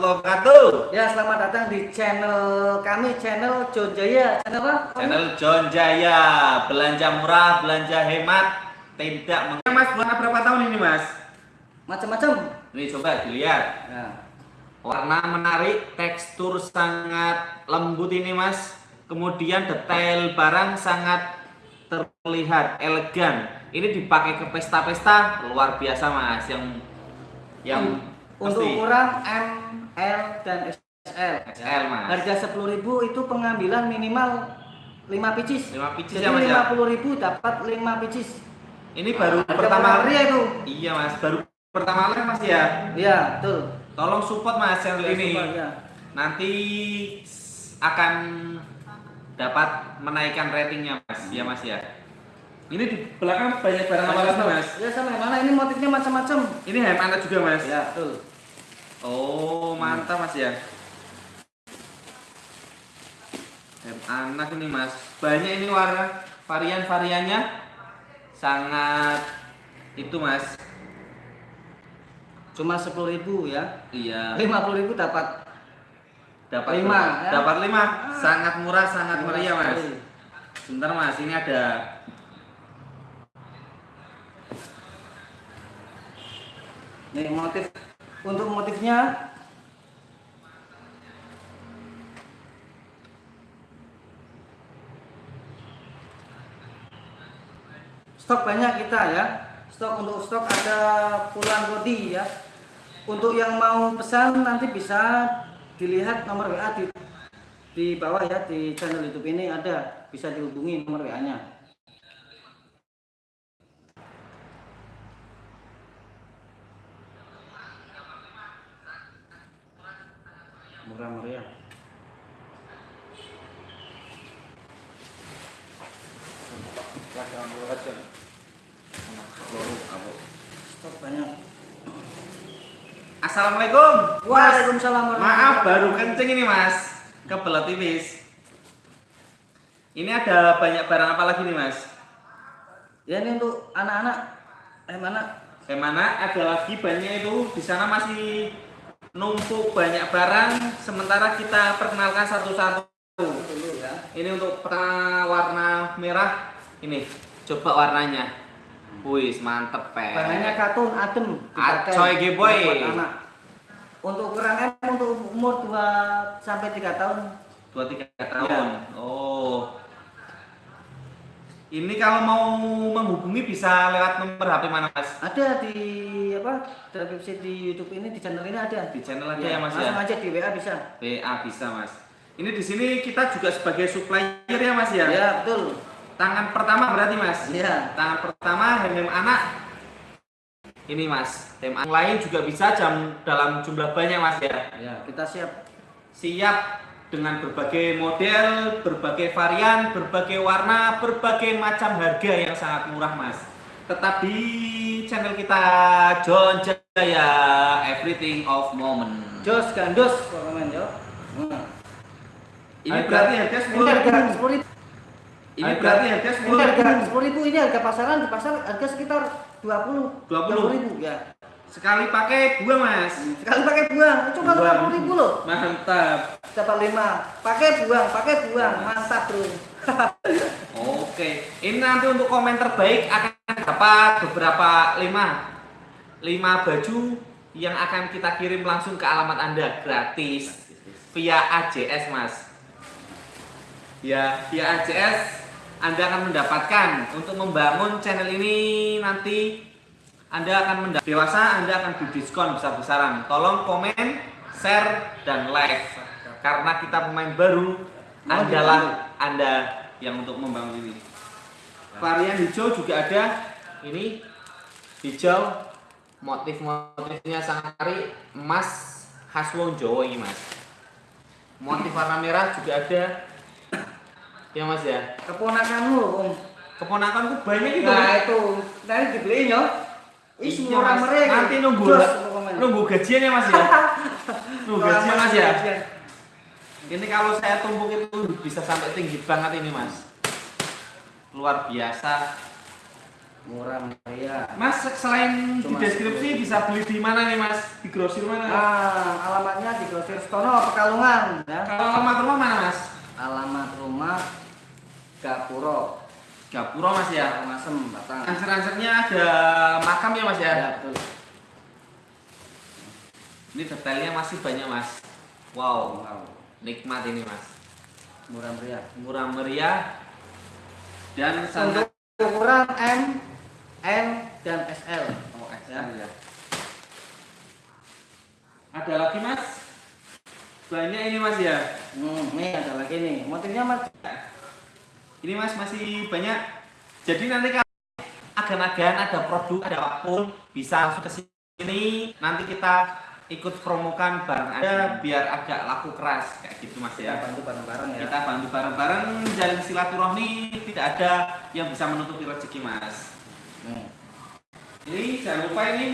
warahmatullahi wabarakatuh. Ya, selamat datang di channel kami, channel John Jaya. Channel apa? Channel John Jaya, belanja murah, belanja hemat, tidak meng... Mas, buat berapa tahun ini mas? Macam-macam. Ini coba dilihat. Ya. Warna menarik, tekstur sangat lembut ini mas. Kemudian detail barang sangat terlihat elegan. Ini dipakai ke pesta-pesta luar biasa mas. Yang yang Untuk pasti ukuran M, L, dan XL. XL mas. Harga 10.000 itu pengambilan minimal 5 pieces. 5 pieces Jadi ya, Mas, ya? 50.000 dapat 5 pieces. Ini baru Harga pertama kali ya itu. Iya mas, baru pertama kali mas ya. Iya, betul. Tolong support mas channel Ya, ini. support, ya. Nanti akan dapat menaikkan ratingnya mas, ya mas ya. Ini di belakang banyak barang apa lagi mas? Ya sama mana ini motifnya macam-macam. Ini hem anak juga mas. Ya, betul. Oh mantap mas ya. Hem anak ini mas. Banyak ini warna varian-variannya sangat itu mas. Cuma 10.000 ya. Iya. 50.000 dapat dapat Lima, ya? dapat lima sangat murah sangat meriah mas sebentar mas ini ada Nih motif untuk motifnya stok banyak kita ya. Stok untuk stok ada puluhan body ya. Untuk yang mau pesan nanti bisa dilihat nomor WA di di bawah ya di channel YouTube ini ada bisa dihubungi nomor WA-nya. Murah meriah. Stok banyak. Assalamualaikum. Waalaikumsalam maaf baru kencing ini mas. Kebelet tipis. Ini ada banyak barang apa lagi nih mas? Ya ini untuk anak-anak. Eh mana? Bagaimana ada lagi banyak itu. Di sana masih numpuk banyak barang. Sementara kita perkenalkan satu-satu. Ya. ini untuk warna merah. Ini coba warnanya wis mantep pe Bahannya katun adem Acoy, ge, boy. Untuk ukuran M untuk umur 2 sampai 3 tahun. dua tiga tahun oh ini kalau mau menghubungi bisa lewat nomor HP mana mas Ada di apa? Deskripsi di YouTube ini di channel ini ada. di channel ada ya, mas langsung ya aja di WA bisa. PA bisa mas ini di sini kita juga sebagai supplier ya mas ya Ya, betul. Tangan pertama berarti mas Iya. tangan pertama hem anak ini mas hem anak lain juga bisa jam dalam jumlah banyak mas ya Ya, kita siap. siap dengan berbagai model, berbagai varian, berbagai warna, berbagai macam harga yang sangat murah mas tetap di channel kita John Jaya Everything of Moment Jos gandos komen yo. Nah. ini Harga- berarti harga sepuluh ribu. 10 ribu. ini berarti harga sepuluh harga ribu. 10 ribu ini harga pasaran di pasar harga sekitar 20 20. ribu ya. sekali pakai dua mas Sekali pakai buang, cuma Buang. 20 ribu loh. mantap Dapat 5. Pakai buang, pakai buang. Mantap, Bro. Oke, ini nanti untuk komen terbaik akan dapat beberapa lima lima baju yang akan kita kirim langsung ke alamat anda gratis via AJS mas. Ya, via AJS anda akan mendapatkan untuk membangun channel ini nanti anda akan mendapat dewasa anda akan didiskon besar-besaran. Tolong komen, share dan like karena kita pemain baru adalah anda yang untuk membangun ini. Varian hijau juga ada. Ini hijau motif-motifnya sangat menarik emas khas wong Jawa ini mas. Motif warna merah juga ada. Ya mas ya. Keponakanmu Om. Keponakanku banyak itu. Nah, itu nanti dibeliin ya. Ih, Iya, murah Mas. meriah. Nanti nunggu komen. nunggu gajian ya mas ya. nunggu gajian mas ya. Ini kalau saya tumpuk itu bisa sampai tinggi banget ini mas. Luar biasa. Murah meriah. Mas selain Cuma di deskripsi bisa beli di mana nih mas? Di grosir mana? Nah, alamatnya di Kristono Pekalongan ya. Kalau alamat rumah mana mas? Gapuro, Gapuro mas ya. Masem, Batang. Ansur-ansurnya ada makam ya mas ya? Ya, betul. Ini detailnya masih banyak mas. Wow, Wow. nikmat ini mas. Murah meriah. Murah meriah dan sangat ukuran M, N, dan SL. Oh, XL ya. Ada lagi mas? Banyak ini mas ya. Hmm, nih ada lagi nih. Motifnya mas. Ini mas masih banyak. Jadi nanti kalau agan-agan ada produk ada apa pun bisa langsung ke sini. Nanti kita ikut promokan barang ada biar agak laku keras kayak gitu mas Kita ya. bantu bareng-bareng ya. Kita bantu bareng-bareng jalin silaturahmi tidak ada yang bisa menutupi rezeki mas. Nih. Ini jangan lupa ini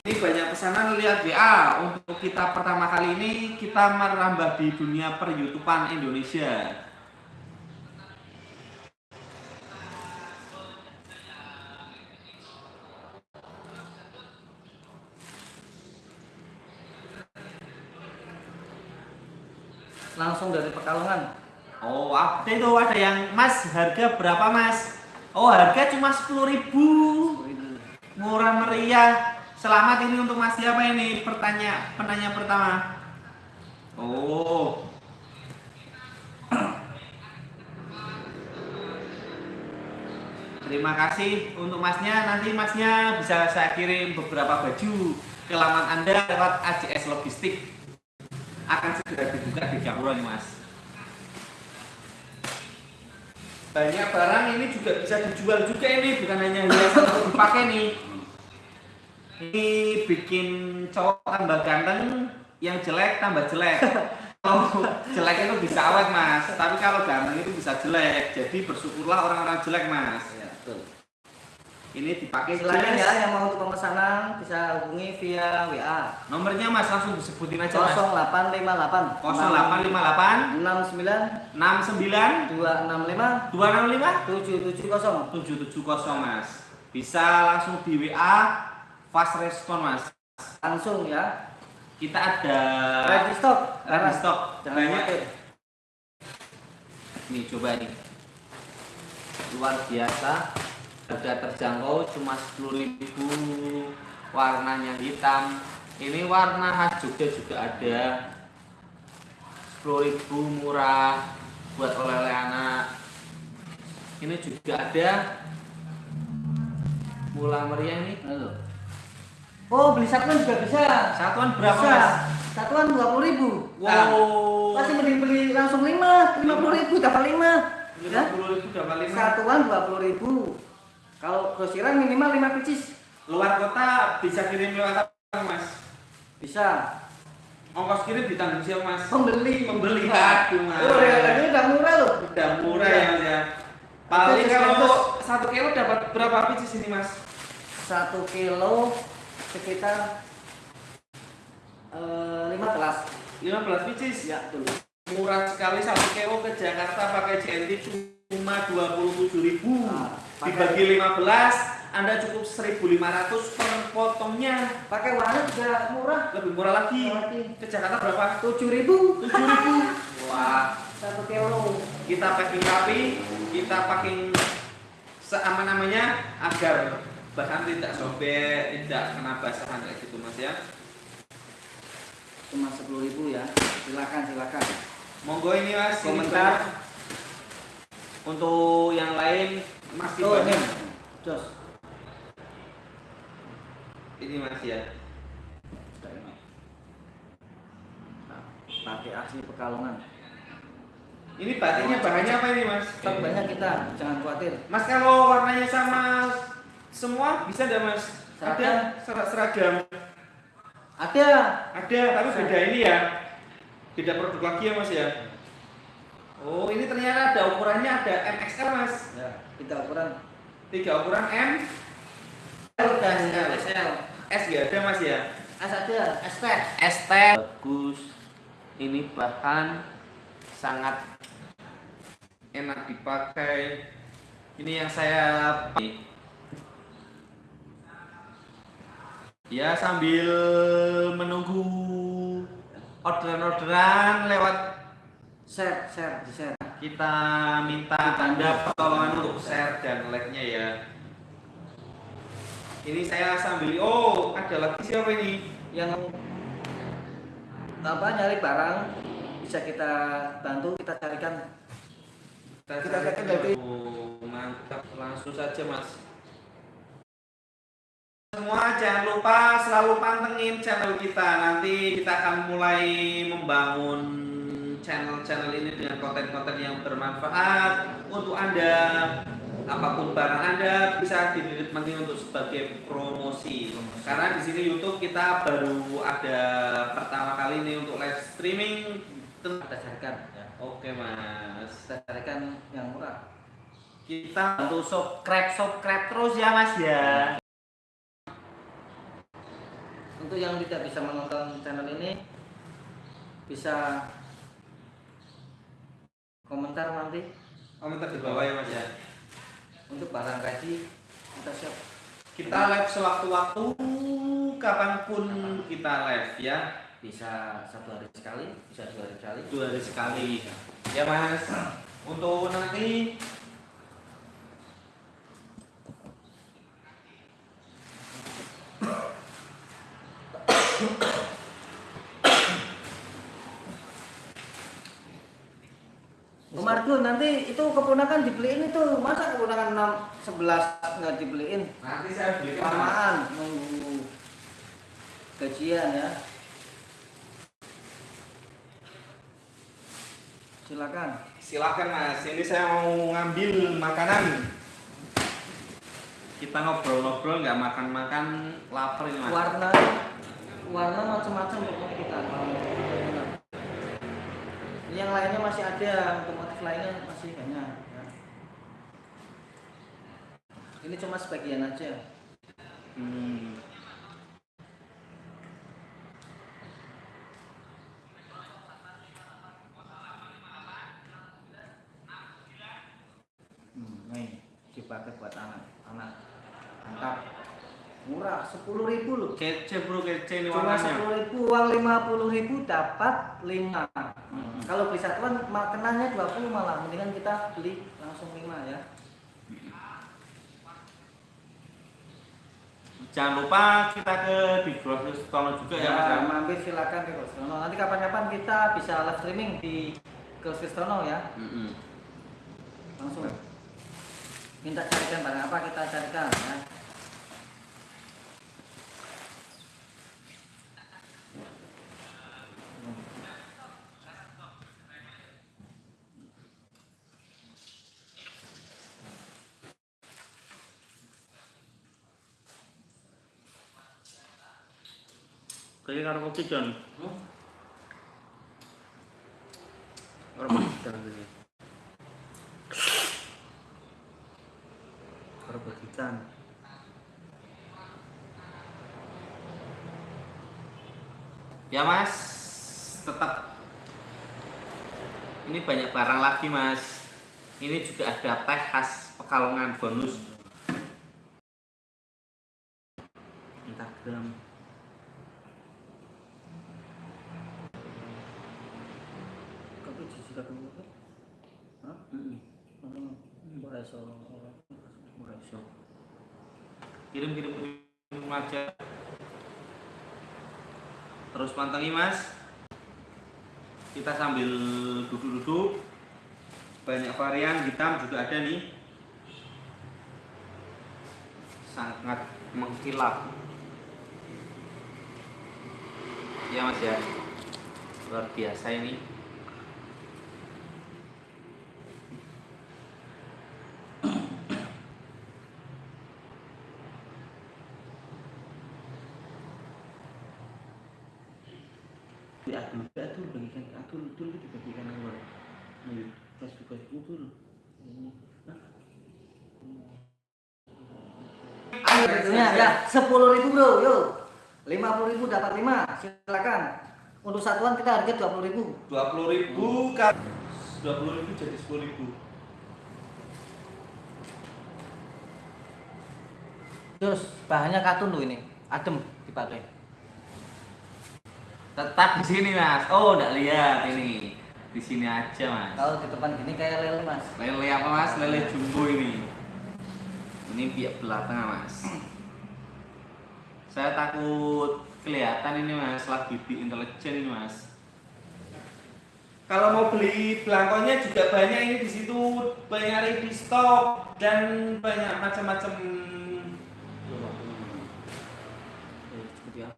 ini banyak pesanan lihat WA untuk kita pertama kali ini kita merambah di dunia per Indonesia. Langsung dari Pekalongan. Oh, ada itu ada yang Mas harga berapa Mas? Oh, harga cuma 10.000 Murah meriah. Selamat ini untuk Mas siapa ini? Pertanya penanya pertama. Oh. Terima kasih untuk masnya. Nanti masnya bisa saya kirim beberapa baju ke laman Anda lewat AJS Logistik. Akan segera dibuka di Gapura nih Mas. Banyak barang ini juga bisa dijual juga ini bukan hanya hiasan untuk dipakai nih. Ini bikin cowok tambah ganteng, yang jelek tambah jelek. Kalau jelek itu bisa awet mas, tapi kalau ganteng itu bisa jelek. Jadi bersyukurlah orang-orang jelek mas. Ya, betul. Ini dipakai Silakan jelas. ya yang mau untuk pemesanan bisa hubungi via WA Nomornya mas langsung disebutin aja mas. 0858 0858 69 69 265 265 770 770 mas. Bisa langsung di WA fast respon mas. langsung ya Kita ada ready stock ready stock banyak. Nih coba nih. Luar biasa. Harga terjangkau cuma 10.000 warnanya hitam. Ini warna khas Jogja juga ada. 10.000 murah buat oleh-oleh anak. Ini juga ada mula meriah nih. Halo. oh beli satuan juga bisa Satuan berapa bisa. mas? satuan 20 ribu Wow. masih mending beli langsung 5 50 ribu dapat 5 ya 50.000 dapat 5. satuan 20 ribu kalau grosiran minimal 5 pieces Luar kota bisa kirim lewat apa mas? bisa Ongkos kirim ditanggung siapa mas? pembeli Pembeli aduh mas. oh harganya udah murah loh Udah murah ya mas ya. Paling kalau satu kilo dapat berapa pieces ini mas? satu kilo sekitar eh, 15 15 pieces. ya betul Murah sekali satu kilo ke Jakarta pakai JNT cuma 27.000 Nah, pakai- dibagi 15 Anda cukup 1.500 per potongnya pakai warna juga murah. Lebih murah lagi. Lagi. ke Jakarta berapa? 7000 7.000 wah. Satu kilo. Kita packing rapi, kita packing seaman namanya agar bahan tidak sobek, tidak kena basahan kayak gitu mas ya. cuma 10.000 ya. Silakan silakan. Monggo ini mas Komentar. Untuk yang lain masih oh ini banyak. jos Ini mas ya. Nah, pakai asli pekalongan Ini batiknya bahannya apa ini mas? stok banyak kita jangan khawatir Mas kalau warnanya sama semua bisa tidak mas? Seragam. Ada ser- seragam. ada Ada, tapi beda ini ya. Beda produk lagi ya mas ya. Oh ini ternyata ada ukurannya ada MXL mas. ya kita ukuran Tiga ukuran M, L dan. SL S ya ada mas ya. S ada ST ST bagus. Ini bahan sangat enak dipakai. Ini yang saya pakai. Ya sambil menunggu orderan-orderan lewat share share di share kita minta Anda pertolongan untuk share dan like-nya ya. Ini saya sambil oh, ada lagi siapa ini? yang apa nyari barang bisa kita bantu kita carikan Kita carikan dari- Oh, mantap. Langsung saja, Mas. Semua jangan lupa selalu pantengin channel kita. Nanti kita akan mulai membangun channel-channel ini dengan konten-konten yang bermanfaat untuk Anda. Apa pun barang Anda bisa dinikmati untuk sebagai promosi. Karena di sini YouTube kita baru ada pertama kali ini untuk live streaming. kita carikan ya. Oke, Mas. kita carikan yang murah Kita bantu subscribe, subscribe terus ya, Mas ya. untuk yang tidak bisa menonton channel ini bisa komentar nanti Komentar di bawah ya, Mas ya. untuk barang gaji kita siap Kita live sewaktu-waktu kapan pun kita live ya. bisa satu hari sekali bisa dua hari sekali Dua hari sekali. Ya, Mas. Untuk nanti Margun nanti itu keponakan dibeliin itu masa keponakan 6 11 nggak dibeliin nanti saya belikan Mas. kelamaan nunggu gajian ya silakan Silakan Mas. Ini saya mau ngambil makanan. Kita ngobrol-ngobrol nggak makan-makan lapar ini Mas. warna warna macam-macam pokoknya kita yang lainnya masih ada untuk motif lainnya masih banyak ya. ini cuma sebagian aja Hmm nih dipakai buat anak anak mantap murah sepuluh ribu loh. Kece bro, kece ini cuma sepuluh ribu uang lima puluh ribu dapat lima. Hmm. kalau beli satuan makanannya dua puluh malah. Mendingan kita beli langsung lima ya. Jangan lupa kita ke di Grocery Store juga ya, Mas. ya, ya. mampir silakan ke Kristono nanti kapan-kapan kita bisa live streaming di ke Kristono ya. Mm-mm. langsung. Minta carikan barang apa kita carikan ya Kayaknya karo kopi John. Karo kopi John ini. Karo kopi John. Ya mas, tetap ini banyak barang lagi mas. Ini juga ada teh khas Pekalongan bonus. Instagram. kopi jiji kopi kopi Hah? Hmm. Boleh so, boleh so. Kirim kirim kirim aja terus pantangi mas. Kita sambil duduk-duduk. Banyak varian hitam juga ada nih. Sangat mengkilap. Ya mas ya. Luar biasa ini diatur diatur bagikan atur atur itu dibagikan keluar ayo pas buka utul Harganya ya sepuluh ribu bro, yuk lima puluh ribu dapat lima, silakan. Untuk satuan kita harga dua puluh ribu. dua puluh ribu kan dua puluh ribu jadi sepuluh ribu Terus bahannya katun tuh ini, adem dipakai. Tetap di sini mas. Oh, enggak lihat ini. Di sini aja mas. Kalau di depan gini kayak lele mas. Lele apa mas? Lele jumbo ini. Ini pihak belakang mas. Saya takut kelihatan ini mas. Lagi di intelijen ini mas. Kalau mau beli belangkonya juga banyak ini di situ banyak ready stock dan banyak macam-macam. Eh, cepet ya.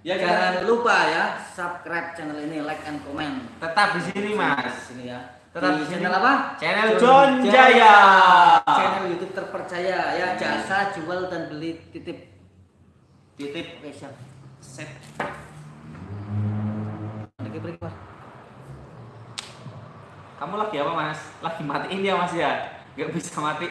Ya Jangan kita lupa ya subscribe channel ini, like and comment. tetap di sini Di mas. sini ya. Tetap di di channel apa? Channel John Jaya. Channel YouTube terpercaya ya, jasa jual dan beli titip. Titip Oke, siap. set. Break, Mas. Kamu lagi apa mas? Lagi matiin ya mas ya? Gak bisa mati.